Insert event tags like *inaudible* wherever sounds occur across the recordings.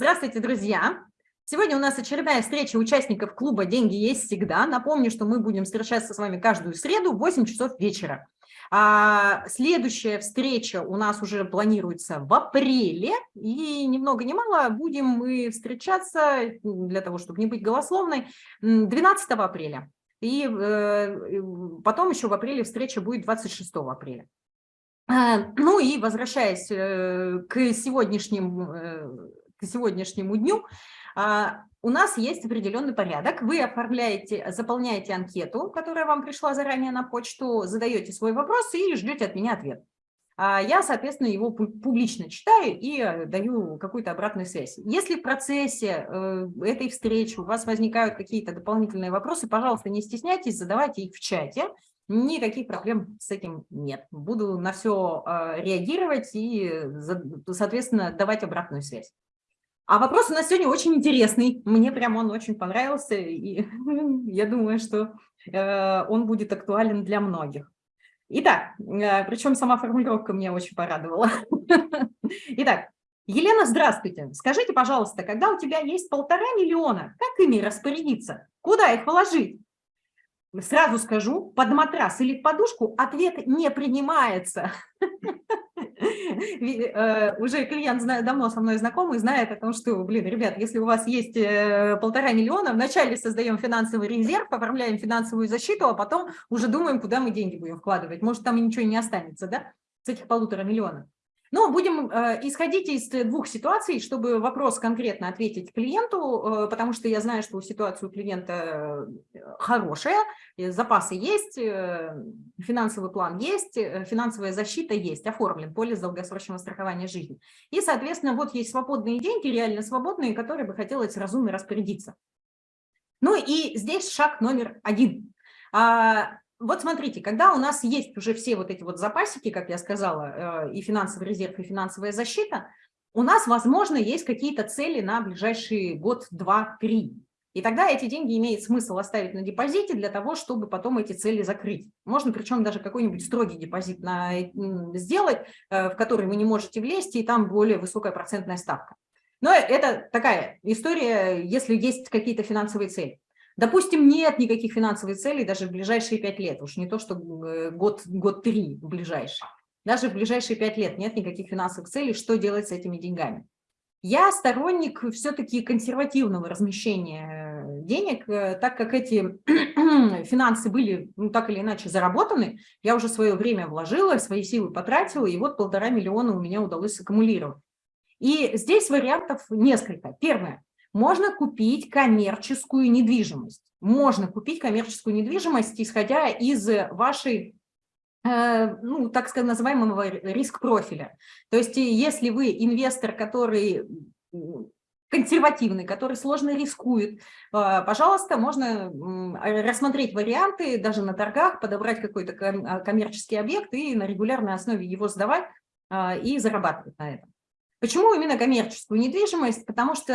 Здравствуйте, друзья! Сегодня у нас очередная встреча участников клуба «Деньги есть всегда». Напомню, что мы будем встречаться с вами каждую среду в 8 часов вечера. А следующая встреча у нас уже планируется в апреле, и ни много ни мало будем мы встречаться, для того, чтобы не быть голословной, 12 апреля. И э, потом еще в апреле встреча будет 26 апреля. А, ну и возвращаясь э, к сегодняшним э, к сегодняшнему дню, а, у нас есть определенный порядок. Вы оформляете, заполняете анкету, которая вам пришла заранее на почту, задаете свой вопрос и ждете от меня ответ. А я, соответственно, его публично читаю и э, даю какую-то обратную связь. Если в процессе э, этой встречи у вас возникают какие-то дополнительные вопросы, пожалуйста, не стесняйтесь, задавайте их в чате. Никаких проблем с этим нет. Буду на все э, реагировать и, соответственно, давать обратную связь. А вопрос у нас сегодня очень интересный. Мне прям он очень понравился, и *laughs* я думаю, что э, он будет актуален для многих. Итак, э, причем сама формулировка меня очень порадовала. *laughs* Итак, Елена, здравствуйте. Скажите, пожалуйста, когда у тебя есть полтора миллиона, как ими распорядиться? Куда их положить? Сразу скажу, под матрас или подушку ответ не принимается. Э, уже клиент давно со мной знакомый, знает о том, что, блин, ребят, если у вас есть э, полтора миллиона, вначале создаем финансовый резерв, оформляем финансовую защиту, а потом уже думаем, куда мы деньги будем вкладывать. Может, там ничего не останется, да, с этих полутора миллионов. Но будем э, исходить из двух ситуаций, чтобы вопрос конкретно ответить клиенту, э, потому что я знаю, что ситуация у клиента э, хорошая, запасы есть, финансовый план есть, финансовая защита есть, оформлен полис долгосрочного страхования жизни. И, соответственно, вот есть свободные деньги, реально свободные, которые бы хотелось разумно распорядиться. Ну и здесь шаг номер один. Вот смотрите, когда у нас есть уже все вот эти вот запасики, как я сказала, э, и финансовый резерв, и финансовая защита, у нас, возможно, есть какие-то цели на ближайший год, два, три. И тогда эти деньги имеет смысл оставить на депозите для того, чтобы потом эти цели закрыть. Можно причем даже какой-нибудь строгий депозит на, сделать, э, в который вы не можете влезть, и там более высокая процентная ставка. Но это такая история, если есть какие-то финансовые цели. Допустим, нет никаких финансовых целей даже в ближайшие пять лет, уж не то, что э, год, год три в ближайшие. Даже в ближайшие пять лет нет никаких финансовых целей, что делать с этими деньгами. Я сторонник все-таки консервативного размещения э, денег, э, так как эти *clears throat* финансы были ну, так или иначе заработаны, я уже свое время вложила, свои силы потратила, и вот полтора миллиона у меня удалось аккумулировать. И здесь вариантов несколько. Первое. Можно купить коммерческую недвижимость. Можно купить коммерческую недвижимость, исходя из вашей э, ну, так сказать, называемого риск-профиля. То есть если вы инвестор, который консервативный, который сложно рискует, э, пожалуйста, можно рассмотреть варианты, даже на торгах, подобрать какой-то коммерческий объект и на регулярной основе его сдавать э, и зарабатывать на этом. Почему именно коммерческую недвижимость? Потому что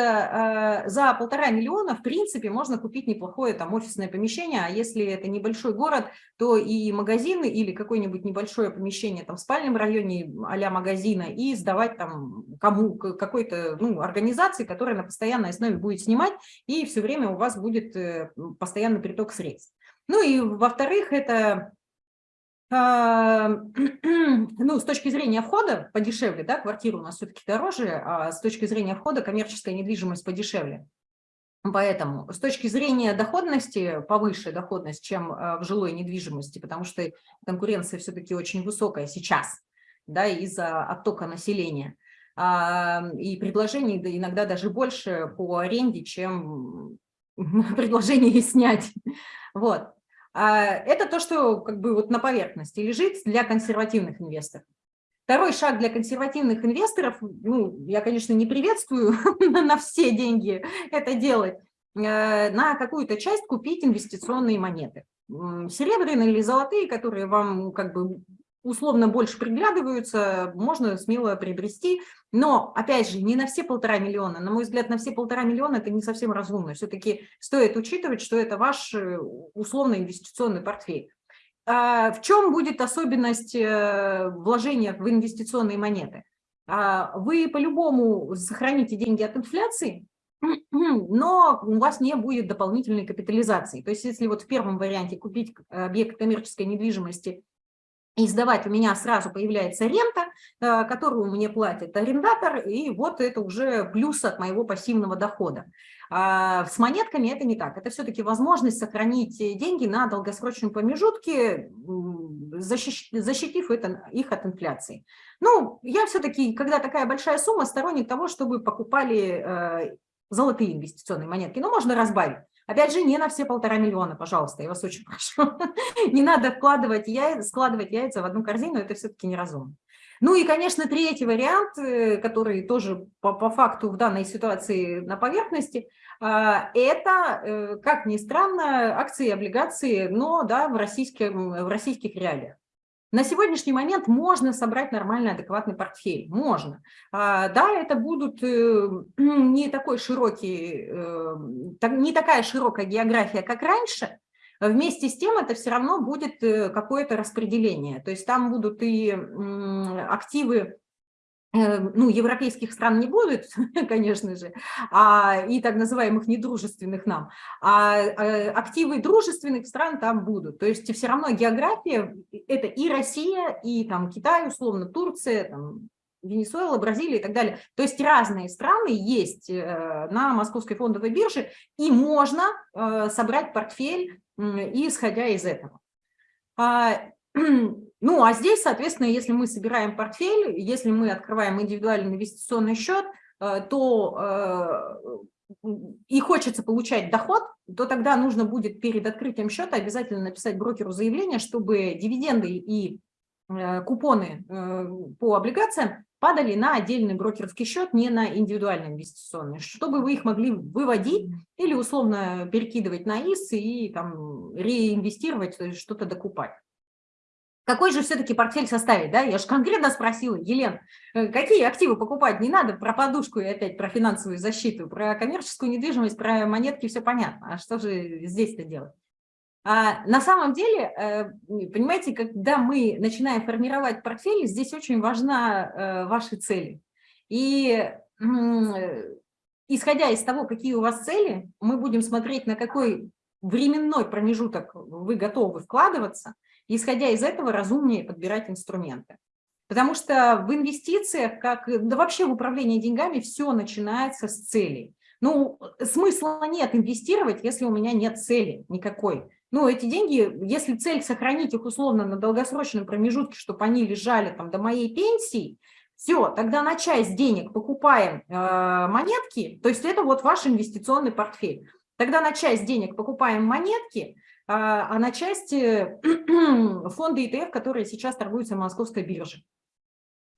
э, за полтора миллиона, в принципе, можно купить неплохое там офисное помещение, а если это небольшой город, то и магазины или какое-нибудь небольшое помещение там в спальном районе а магазина и сдавать там кому какой-то ну, организации, которая на постоянной основе будет снимать, и все время у вас будет э, постоянный приток средств. Ну и во-вторых, это *clears throat* ну, с точки зрения входа подешевле, да, квартира у нас все-таки дороже, а с точки зрения входа коммерческая недвижимость подешевле. Поэтому с точки зрения доходности, повыше доходность, чем а, в жилой недвижимости, потому что конкуренция все-таки очень высокая сейчас, да, из-за оттока населения. И предложений иногда даже больше по аренде, чем *laughs* предложение снять. Вот. А, это то, что как бы вот на поверхности лежит для консервативных инвесторов. Второй шаг для консервативных инвесторов, ну, я, конечно, не приветствую *laughs* на все деньги это делать, э, на какую-то часть купить инвестиционные монеты. Серебряные или золотые, которые вам как бы условно больше приглядываются, можно смело приобрести. Но, опять же, не на все полтора миллиона. На мой взгляд, на все полтора миллиона это не совсем разумно. Все-таки стоит учитывать, что это ваш э, условно инвестиционный портфель. А в чем будет особенность э, вложения в инвестиционные монеты? А, вы по-любому сохраните деньги от инфляции, *clears throat* но у вас не будет дополнительной капитализации. То есть если вот в первом варианте купить объект коммерческой недвижимости и сдавать, у меня сразу появляется рента, э, которую мне платит арендатор, и вот это уже плюс от моего пассивного дохода. А с монетками это не так. Это все-таки возможность сохранить деньги на долгосрочном промежутке, защитив это, их от инфляции. Ну, я все-таки, когда такая большая сумма, сторонник того, чтобы покупали э, золотые инвестиционные монетки. Но можно разбавить. Опять же, не на все полтора миллиона, пожалуйста, я вас очень *laughs* прошу. Не надо вкладывать яйца, складывать яйца в одну корзину, это все-таки неразумно. Ну и, конечно, третий вариант, э, который тоже по, по факту в данной ситуации на поверхности, а, это, э, как ни странно, акции и облигации, но да, в, российском, в российских реалиях. На сегодняшний момент можно собрать нормальный, адекватный портфель. Можно. А, да, это будут э, *clears throat* не такой широкий, э, не такая широкая география, как раньше. Вместе с тем это все равно будет э, какое-то распределение. То есть там будут и активы ну, европейских стран не будет, *laughs* конечно же, а, и так называемых недружественных нам, а, а активы дружественных стран там будут. То есть все равно география – это и Россия, и там Китай, условно, Турция, там, Венесуэла, Бразилия и так далее. То есть разные страны есть э, на Московской фондовой бирже, и можно э, собрать портфель, исходя из этого. *clears throat* Ну, а здесь, соответственно, если мы собираем портфель, если мы открываем индивидуальный инвестиционный счет, э, то э, и хочется получать доход, то тогда нужно будет перед открытием счета обязательно написать брокеру заявление, чтобы дивиденды и э, купоны по облигациям падали на отдельный брокерский счет, не на индивидуальный инвестиционный, чтобы вы их могли выводить или условно перекидывать на ИС и там реинвестировать, что-то докупать. Какой же все-таки портфель составить, да? Я же конкретно спросила, Елен, э, какие активы покупать? Не надо про подушку и опять про финансовую защиту, про коммерческую недвижимость, про монетки, все понятно. А что же здесь-то делать? А на самом деле, э, понимаете, когда мы начинаем формировать портфель, здесь очень важна э, ваши цели. И исходя из того, какие у вас цели, мы будем смотреть, на какой временной промежуток вы готовы вкладываться, исходя из этого разумнее подбирать инструменты. Потому что в инвестициях, как, да вообще в управлении деньгами, все начинается с целей. Ну, смысла нет инвестировать, если у меня нет цели никакой. Ну, эти деньги, если цель сохранить их условно на долгосрочном промежутке, чтобы они лежали там до моей пенсии, все, тогда на часть денег покупаем э, монетки, то есть это вот ваш инвестиционный портфель. Тогда на часть денег покупаем монетки, а, а на части *clears throat* фонды ETF, которые сейчас торгуются на московской бирже.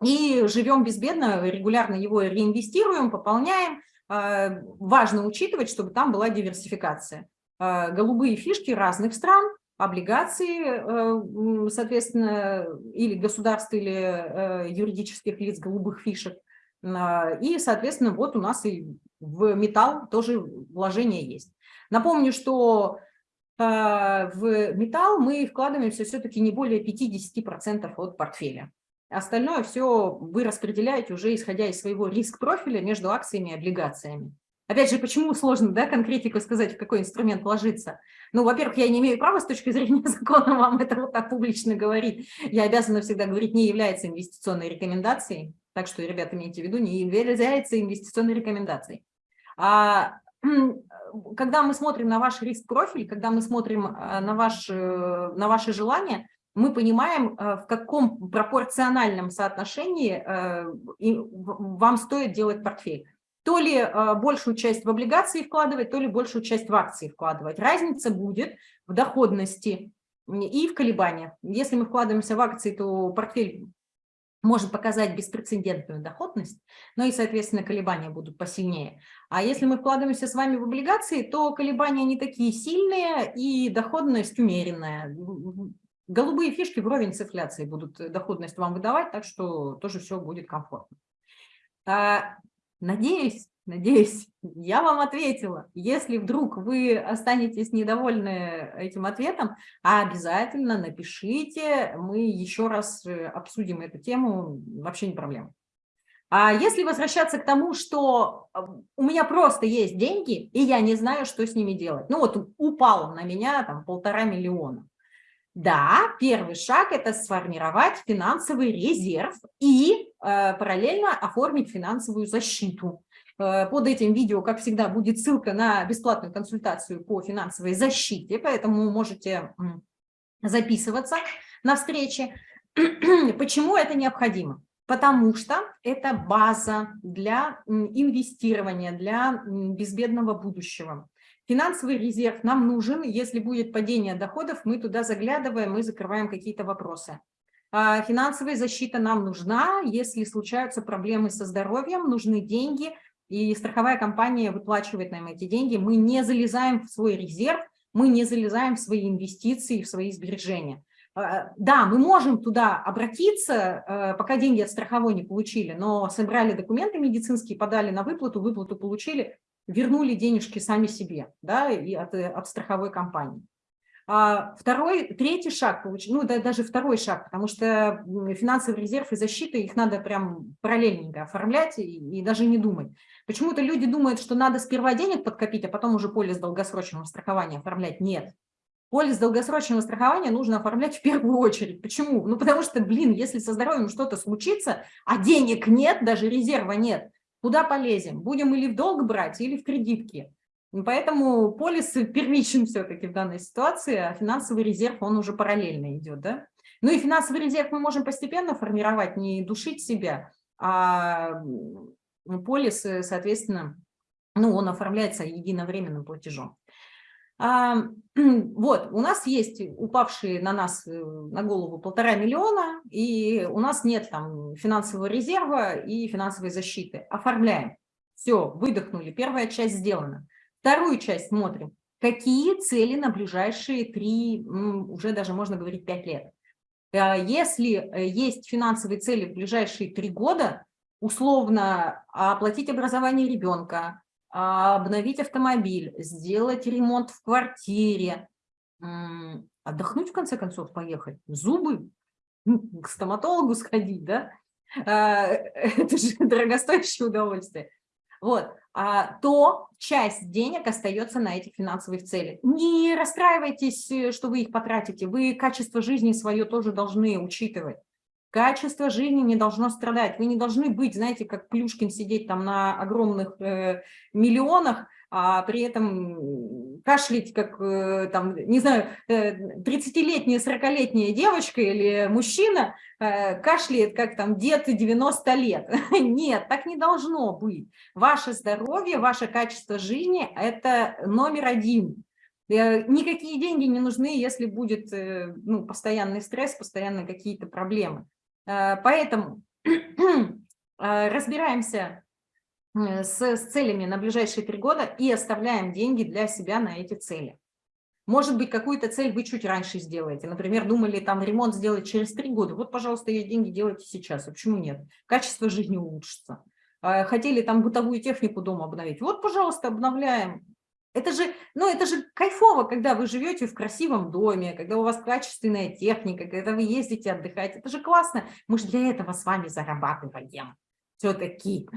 И живем безбедно, регулярно его реинвестируем, пополняем. А, важно учитывать, чтобы там была диверсификация. А, голубые фишки разных стран, облигации, соответственно, или государств, или юридических лиц голубых фишек. И, соответственно, вот у нас и в металл тоже вложение есть. Напомню, что в металл мы вкладываемся все-таки не более 50% от портфеля. Остальное все вы распределяете уже исходя из своего риск-профиля между акциями и облигациями. Опять же, почему сложно да, конкретику сказать, в какой инструмент вложиться? Ну, во-первых, я не имею права с точки зрения *laughs* закона вам это вот так публично говорить. Я обязана всегда говорить, не является инвестиционной рекомендацией. Так что, ребята, имейте в виду, не является инвестиционной рекомендацией. А *clears throat* когда мы смотрим на ваш риск-профиль, когда мы смотрим э, на, ваш, э, на ваши желания, мы понимаем, э, в каком пропорциональном соотношении вам стоит делать портфель. То ли большую часть в облигации вкладывать, то ли большую часть в акции вкладывать. Разница будет в доходности и в колебаниях. Если мы вкладываемся в акции, то портфель может показать беспрецедентную доходность, но и, соответственно, колебания будут посильнее. А если мы вкладываемся с вами в облигации, то колебания не такие сильные и доходность умеренная. Голубые фишки вровень с инфляцией будут доходность вам выдавать, так что тоже все будет комфортно. А, надеюсь, Надеюсь, я вам ответила. Если вдруг вы останетесь недовольны этим ответом, обязательно напишите, мы еще раз э, обсудим эту тему, вообще не проблема. А если возвращаться к тому, что э, у меня просто есть деньги, и я не знаю, что с ними делать. Ну вот упало на меня там полтора миллиона. Да, первый шаг – это сформировать финансовый резерв и э, параллельно оформить финансовую защиту. Э, под этим видео, как всегда, будет ссылка на бесплатную консультацию по финансовой защите, поэтому можете записываться на встречи. *clears throat* Почему это необходимо? Потому что это база для инвестирования, для безбедного будущего. Финансовый резерв нам нужен, если будет падение доходов, мы туда заглядываем, мы закрываем какие-то вопросы. А финансовая защита нам нужна, если случаются проблемы со здоровьем, нужны деньги, и страховая компания выплачивает нам эти деньги. Мы не залезаем в свой резерв, мы не залезаем в свои инвестиции, в свои сбережения. А, да, мы можем туда обратиться, э, пока деньги от страховой не получили, но собрали документы медицинские, подали на выплату, выплату получили, вернули денежки сами себе да, и от, э, от страховой компании. А второй, третий шаг, ну да, даже второй шаг, потому что финансовый резерв и защита, их надо прям параллельненько оформлять и, и даже не думать. Почему-то люди думают, что надо сперва денег подкопить, а потом уже полис долгосрочного страхования оформлять. Нет. Полис долгосрочного страхования нужно оформлять в первую очередь. Почему? Ну, потому что, блин, если со здоровьем что-то случится, а денег нет, даже резерва нет, куда полезем? Будем или в долг брать, или в кредитки. Поэтому полис первичен все-таки в данной ситуации, а финансовый резерв, он уже параллельно идет. Да? Ну и финансовый резерв мы можем постепенно формировать, не душить себя, а полис, э, соответственно, ну, он оформляется единовременным платежом. А, *clears throat* вот, у нас есть упавшие на нас, э, на голову полтора миллиона, и у нас нет там финансового резерва и финансовой защиты. Оформляем. Все, выдохнули, первая часть сделана. Вторую часть смотрим. Какие цели на ближайшие три, уже даже можно говорить пять лет. А, если э, есть финансовые цели в ближайшие три года, условно оплатить образование ребенка, обновить автомобиль, сделать ремонт в квартире, отдохнуть, в конце концов, поехать, зубы, к стоматологу сходить, да? А, *laughs* это же дорогостоящее удовольствие. Вот, а, то часть денег остается на этих финансовых целях. Не расстраивайтесь, э, что вы их потратите, вы качество жизни свое тоже должны учитывать. Качество жизни не должно страдать. Вы не должны быть, знаете, как Плюшкин сидеть там на огромных э, миллионах, а при этом кашлять, как, э, там, не знаю, 30-летняя, э, 40-летняя девочка или мужчина э, кашляет, как там дед 90 лет. *laughs* Нет, так не должно быть. Ваше здоровье, ваше качество жизни – это номер один. Никакие деньги не нужны, если будет ну, постоянный стресс, постоянно какие-то проблемы. Поэтому *clears throat* разбираемся с, с целями на ближайшие три года и оставляем деньги для себя на эти цели. Может быть, какую-то цель вы чуть раньше сделаете. Например, думали там ремонт сделать через три года. Вот, пожалуйста, эти деньги делайте сейчас. А почему нет? Качество жизни улучшится. Хотели там бытовую технику дома обновить. Вот, пожалуйста, обновляем. Это же, ну, это же кайфово, когда вы живете в красивом доме, когда у вас качественная техника, когда вы ездите отдыхать. Это же классно. Мы же для этого с вами зарабатываем все-таки.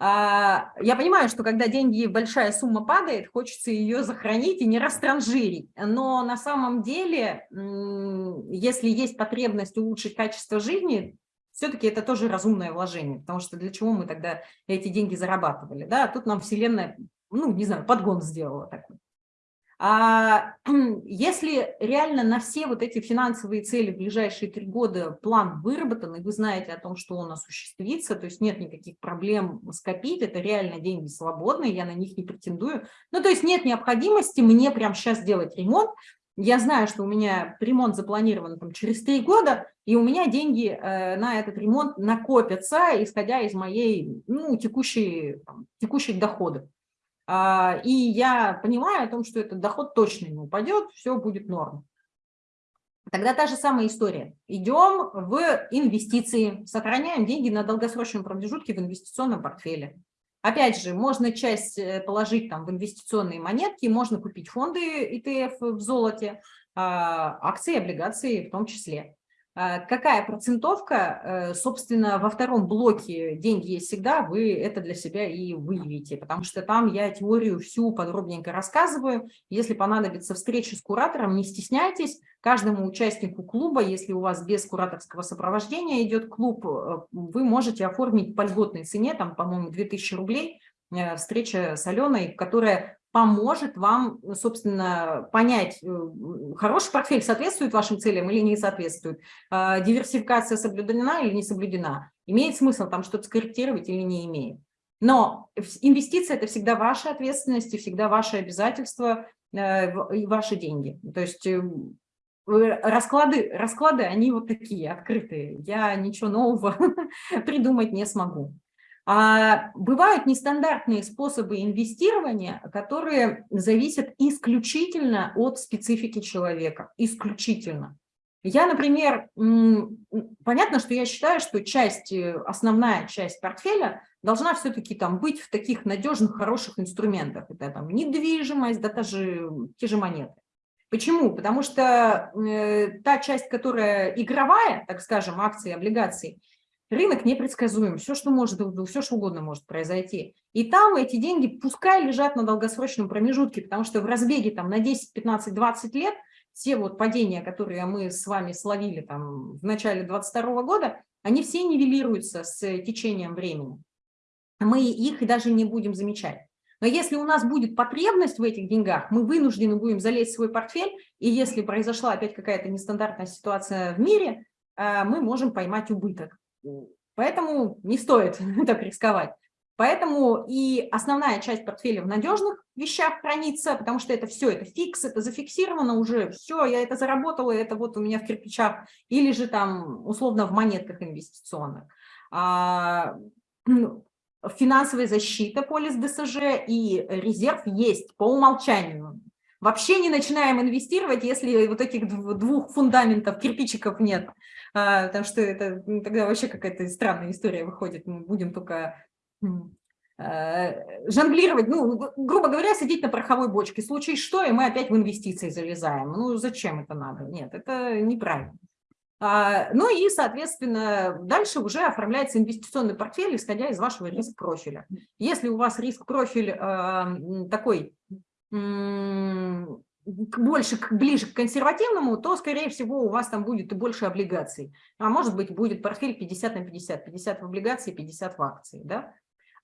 А, я понимаю, что когда деньги, большая сумма падает, хочется ее сохранить и не растранжирить. Но на самом деле, если есть потребность улучшить качество жизни, все-таки это тоже разумное вложение, потому что для чего мы тогда эти деньги зарабатывали? Да? Тут нам Вселенная ну, не знаю, подгон сделала такой. А *clears throat* если реально на все вот эти финансовые цели в ближайшие три года план выработан, и вы знаете о том, что он осуществится, то есть нет никаких проблем скопить, это реально деньги свободные, я на них не претендую. Ну, то есть нет необходимости мне прямо сейчас делать ремонт. Я знаю, что у меня ремонт запланирован там, через три года, и у меня деньги э, на этот ремонт накопятся, исходя из моей ну, текущей, там, текущих доходов. А, и я понимаю о том, что этот доход точно не упадет, все будет норм. Тогда та же самая история. Идем в инвестиции, сохраняем деньги на долгосрочном промежутке в инвестиционном портфеле. Опять же, можно часть э, положить там в инвестиционные монетки, можно купить фонды ETF в золоте, а, акции, облигации в том числе. А, какая процентовка, э, собственно, во втором блоке «Деньги есть всегда», вы это для себя и выявите, потому что там я теорию всю подробненько рассказываю. Если понадобится встреча с куратором, не стесняйтесь. Каждому участнику клуба, если у вас без кураторского сопровождения идет клуб, э, вы можете оформить по льготной цене, там, по-моему, 2000 рублей, э, встреча с Аленой, которая поможет вам, собственно, понять, э, хороший портфель соответствует вашим целям или не соответствует, а, диверсификация соблюдена или не соблюдена, имеет смысл там что-то скорректировать или не имеет. Но инвестиция – это всегда ваша ответственность и всегда ваши обязательства э, и ваши деньги. То есть э, расклады, расклады, они вот такие, открытые. Я ничего нового *laughs* придумать не смогу. А бывают нестандартные способы инвестирования, которые зависят исключительно от специфики человека, исключительно. Я, например, понятно, что я считаю, что часть, э, основная часть портфеля должна все-таки там быть в таких надежных, хороших инструментах. Это там недвижимость, да даже те же монеты. Почему? Потому что э, та часть, которая игровая, так скажем, акции, облигации, Рынок непредсказуем, все, что может, все, что угодно может произойти. И там эти деньги пускай лежат на долгосрочном промежутке, потому что в разбеге там на 10, 15, 20 лет все вот падения, которые мы с вами словили там в начале 22 года, они все нивелируются с течением времени. Мы их даже не будем замечать. Но если у нас будет потребность в этих деньгах, мы вынуждены будем залезть в свой портфель, и если произошла опять какая-то нестандартная ситуация в мире, э, мы можем поймать убыток. Поэтому не стоит *laughs* так рисковать. Поэтому и основная часть портфеля в надежных вещах хранится, потому что это все, это фикс, это зафиксировано уже, все, я это заработала, это вот у меня в кирпичах, или же там условно в монетках инвестиционных. А, *clears throat* ну, финансовая защита, полис ДСЖ и резерв есть по умолчанию. Вообще не начинаем инвестировать, если вот этих двух фундаментов, кирпичиков нет, а, потому что это ну, тогда вообще какая-то странная история выходит. Мы будем только а, жонглировать, ну, грубо говоря, сидеть на пороховой бочке. В случае что, и мы опять в инвестиции залезаем. Ну, зачем это надо? Нет, это неправильно. А, ну и, соответственно, дальше уже оформляется инвестиционный портфель, исходя из вашего риск-профиля. Если у вас риск-профиль такой больше, ближе к консервативному, то, скорее всего, у вас там будет и больше облигаций. А может быть, будет портфель 50 на 50, 50 в облигации, 50 в акции. Да?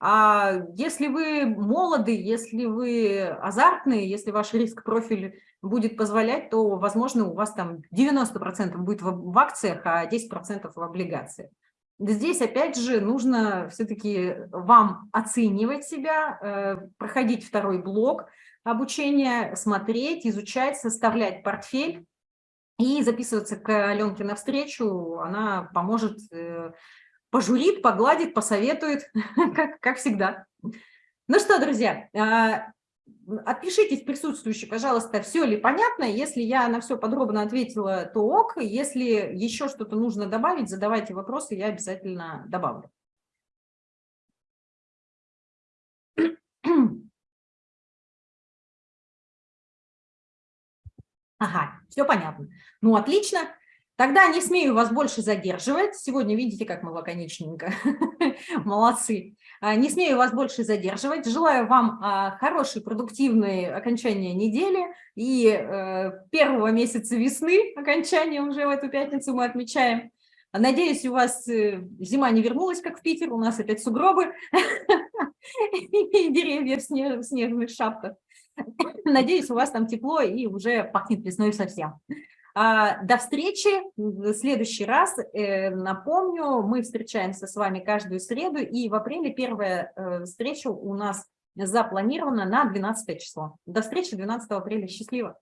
А если вы молоды, если вы азартные, если ваш риск-профиль будет позволять, то, возможно, у вас там 90% будет в акциях, а 10% в облигациях. Здесь, опять же, нужно все-таки вам оценивать себя, э, проходить второй блок, обучение, смотреть, изучать, составлять портфель и записываться к Аленке на встречу. Она поможет, э, пожурит, погладит, посоветует, *laughs* как, как всегда. Ну что, друзья, а, отпишитесь присутствующие, пожалуйста, все ли понятно. Если я на все подробно ответила, то ок. Если еще что-то нужно добавить, задавайте вопросы, я обязательно добавлю. *clears throat* Ага, все понятно. Ну, отлично. Тогда не смею вас больше задерживать. Сегодня видите, как мы лаконичненько. *laughs* Молодцы. А, не смею вас больше задерживать. Желаю вам а, хорошей, продуктивной окончания недели и э, первого месяца весны, окончания уже в эту пятницу мы отмечаем. Надеюсь, у вас э, зима не вернулась, как в Питер, у нас опять сугробы *laughs* и деревья в снежных шапках. *laughs* Надеюсь, у вас там тепло и уже пахнет весной совсем. А, до встречи в следующий раз. Э, напомню, мы встречаемся с вами каждую среду, и в апреле первая э, встреча у нас запланирована на 12 число. До встречи 12 апреля. Счастливо!